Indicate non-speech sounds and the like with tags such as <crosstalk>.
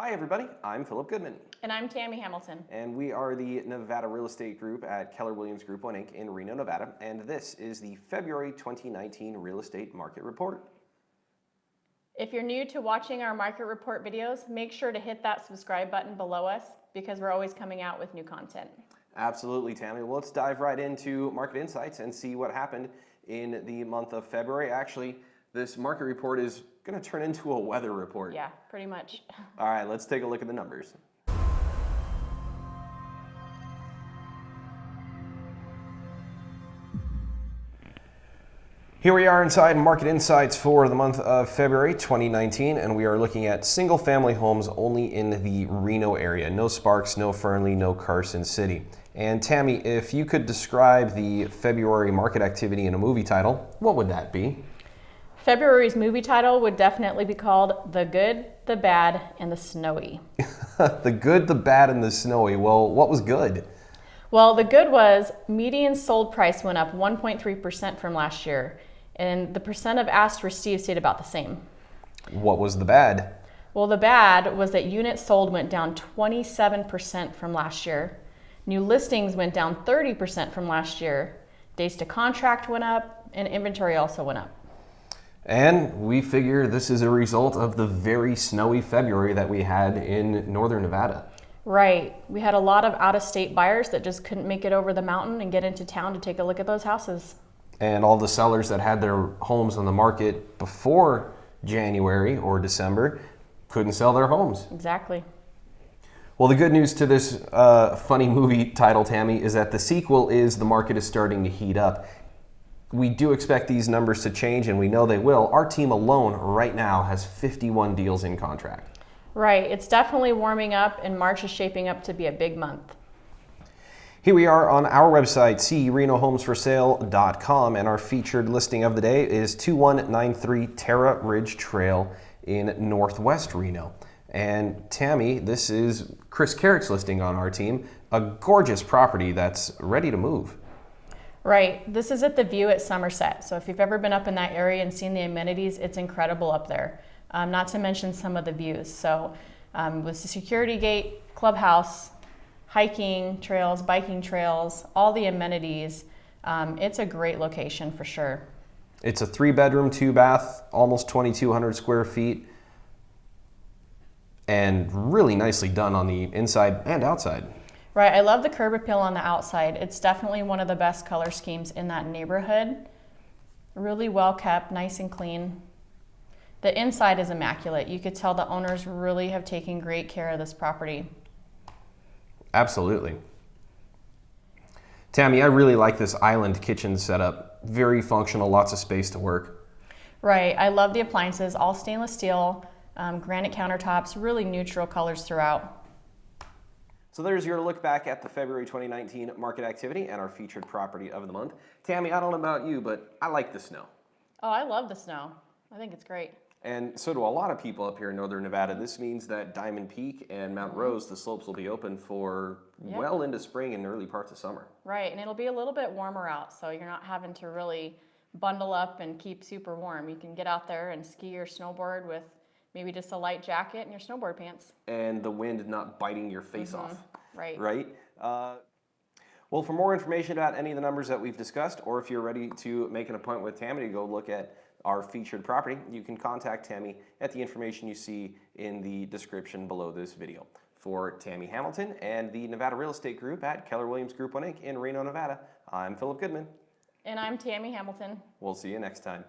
Hi, everybody. I'm Philip Goodman. And I'm Tammy Hamilton. And we are the Nevada Real Estate Group at Keller Williams Group 1 Inc. in Reno, Nevada. And this is the February 2019 Real Estate Market Report. If you're new to watching our market report videos, make sure to hit that subscribe button below us because we're always coming out with new content. Absolutely, Tammy. Well, let's dive right into market insights and see what happened in the month of February. Actually, this market report is going to turn into a weather report. Yeah, pretty much. <laughs> All right, let's take a look at the numbers. Here we are inside Market Insights for the month of February 2019, and we are looking at single family homes only in the Reno area. No Sparks, no Fernley, no Carson City. And Tammy, if you could describe the February market activity in a movie title, what would that be? February's movie title would definitely be called The Good, the Bad, and the Snowy. <laughs> the Good, the Bad, and the Snowy. Well, what was good? Well, the good was median sold price went up 1.3% from last year, and the percent of asked received stayed about the same. What was the bad? Well, the bad was that units sold went down 27% from last year. New listings went down 30% from last year. Days to contract went up, and inventory also went up. And we figure this is a result of the very snowy February that we had in northern Nevada. Right. We had a lot of out of state buyers that just couldn't make it over the mountain and get into town to take a look at those houses. And all the sellers that had their homes on the market before January or December couldn't sell their homes. Exactly. Well, the good news to this uh, funny movie title, Tammy, is that the sequel is the market is starting to heat up we do expect these numbers to change and we know they will. Our team alone right now has 51 deals in contract. Right, it's definitely warming up and March is shaping up to be a big month. Here we are on our website, CRenoHomesForSale.com, and our featured listing of the day is 2193 Terra Ridge Trail in Northwest Reno. And Tammy, this is Chris Carrick's listing on our team, a gorgeous property that's ready to move. Right. This is at the view at Somersett. So if you've ever been up in that area and seen the amenities, it's incredible up there. Um, not to mention some of the views. So um, with the security gate, clubhouse, hiking trails, biking trails, all the amenities, um, it's a great location for sure. It's a three bedroom, two bath, almost 2,200 square feet, and really nicely done on the inside and outside. Right, I love the curb appeal on the outside. It's definitely one of the best color schemes in that neighborhood. Really well kept, nice and clean. The inside is immaculate. You could tell the owners really have taken great care of this property. Absolutely. Tammy, I really like this island kitchen setup. Very functional, lots of space to work. Right, I love the appliances, all stainless steel, um, granite countertops, really neutral colors throughout. So there's your look back at the February 2019 market activity and our featured property of the month. Tammy, I don't know about you, but I like the snow. Oh, I love the snow. I think it's great. And so do a lot of people up here in northern Nevada. This means that Diamond Peak and Mount mm-hmm. Rose, the slopes will be open for yep. well into spring and early parts of summer. Right, and it'll be a little bit warmer out, so you're not having to really bundle up and keep super warm. You can get out there and ski or snowboard with maybe just a light jacket and your snowboard pants. And the wind not biting your face mm -hmm. off. Right. Right? Uh, well, for more information about any of the numbers that we've discussed, or if you're ready to make an appointment with Tammy to go look at our featured property, you can contact Tammy at the information you see in the description below this video. For Tammy Hamilton and the Nevada Real Estate Group at Keller Williams Group 1 Inc. in Reno, Nevada, I'm Philip Goodman. And I'm Tammy Hamilton. We'll see you next time.